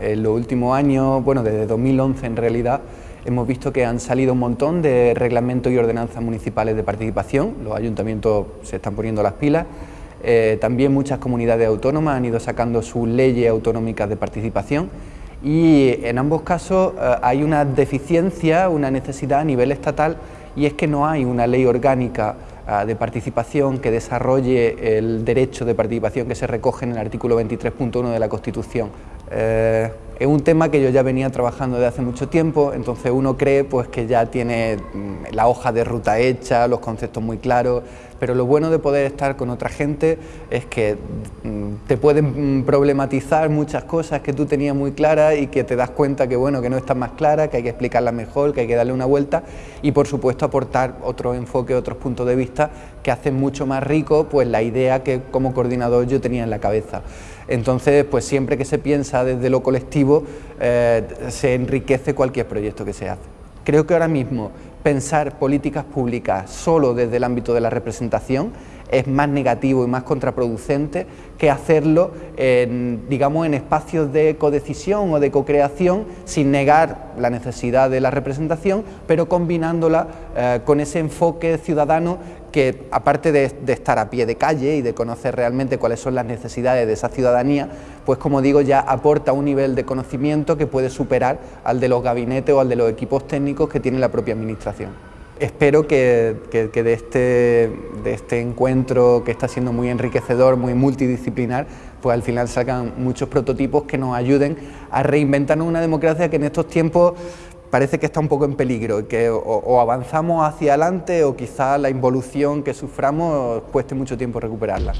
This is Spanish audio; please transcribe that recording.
En los últimos años, bueno, desde 2011 en realidad, hemos visto que han salido un montón de reglamentos y ordenanzas municipales de participación, los ayuntamientos se están poniendo las pilas, eh, también muchas comunidades autónomas han ido sacando sus leyes autonómicas de participación. Y en ambos casos eh, hay una deficiencia, una necesidad a nivel estatal y es que no hay una ley orgánica de participación que desarrolle el derecho de participación que se recoge en el artículo 23.1 de la Constitución. Es un tema que yo ya venía trabajando desde hace mucho tiempo, entonces uno cree pues, que ya tiene mm, la hoja de ruta hecha, los conceptos muy claros, pero lo bueno de poder estar con otra gente es que mm, te pueden mm, problematizar muchas cosas que tú tenías muy claras y que te das cuenta que, bueno, que no están más claras, que hay que explicarlas mejor, que hay que darle una vuelta y por supuesto aportar otro enfoque, otros puntos de vista que hacen mucho más rico pues, la idea que como coordinador yo tenía en la cabeza. Entonces, pues siempre que se piensa desde lo colectivo, eh, se enriquece cualquier proyecto que se hace. Creo que ahora mismo pensar políticas públicas solo desde el ámbito de la representación es más negativo y más contraproducente que hacerlo en, digamos, en espacios de codecisión o de cocreación sin negar la necesidad de la representación, pero combinándola eh, con ese enfoque ciudadano que aparte de, estar a pie de calle y de conocer realmente cuáles son las necesidades de esa ciudadanía, pues como digo ya aporta un nivel de conocimiento que puede superar al de los gabinetes o al de los equipos técnicos que tiene la propia administración. Espero que, de, este, de este encuentro que está siendo muy enriquecedor, muy multidisciplinar, pues al final salgan muchos prototipos que nos ayuden a reinventar una democracia que en estos tiempos parece que está un poco en peligro, que o, avanzamos hacia adelante o quizá la involución que suframos cueste mucho tiempo recuperarla.